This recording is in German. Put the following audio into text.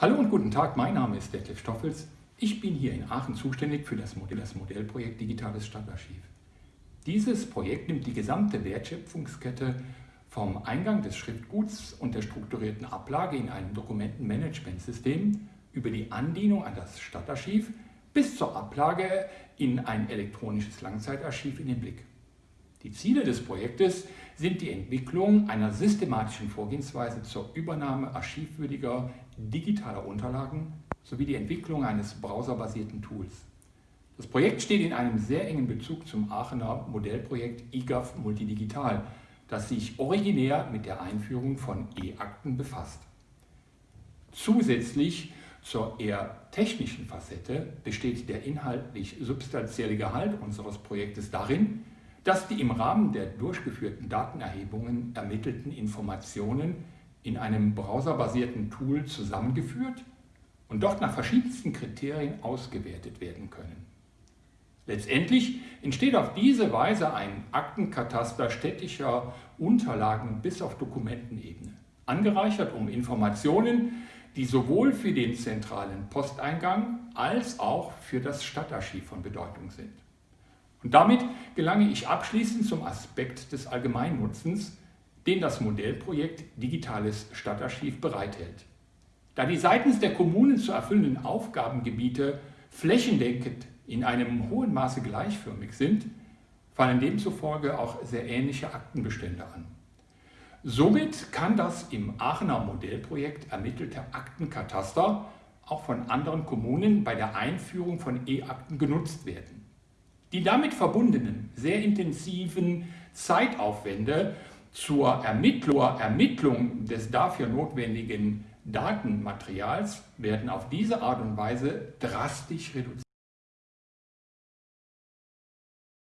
Hallo und guten Tag, mein Name ist Detlef Stoffels. Ich bin hier in Aachen zuständig für das, Modell, das Modellprojekt Digitales Stadtarchiv. Dieses Projekt nimmt die gesamte Wertschöpfungskette vom Eingang des Schriftguts und der strukturierten Ablage in einem Dokumentenmanagementsystem über die Andienung an das Stadtarchiv bis zur Ablage in ein elektronisches Langzeitarchiv in den Blick. Die Ziele des Projektes sind die Entwicklung einer systematischen Vorgehensweise zur Übernahme archivwürdiger digitaler Unterlagen sowie die Entwicklung eines browserbasierten Tools. Das Projekt steht in einem sehr engen Bezug zum Aachener Modellprojekt IGAF Multidigital, das sich originär mit der Einführung von E-Akten befasst. Zusätzlich zur eher technischen Facette besteht der inhaltlich substanzielle Gehalt unseres Projektes darin, dass die im Rahmen der durchgeführten Datenerhebungen ermittelten Informationen in einem browserbasierten Tool zusammengeführt und dort nach verschiedensten Kriterien ausgewertet werden können. Letztendlich entsteht auf diese Weise ein Aktenkataster städtischer Unterlagen bis auf Dokumentenebene, angereichert um Informationen, die sowohl für den zentralen Posteingang als auch für das Stadtarchiv von Bedeutung sind. Und damit gelange ich abschließend zum Aspekt des Allgemeinnutzens, den das Modellprojekt Digitales Stadtarchiv bereithält. Da die seitens der Kommunen zu erfüllenden Aufgabengebiete flächendeckend in einem hohen Maße gleichförmig sind, fallen demzufolge auch sehr ähnliche Aktenbestände an. Somit kann das im Aachener Modellprojekt ermittelte Aktenkataster auch von anderen Kommunen bei der Einführung von E-Akten genutzt werden. Die damit verbundenen sehr intensiven Zeitaufwände zur Ermittlung des dafür notwendigen Datenmaterials werden auf diese Art und Weise drastisch reduziert.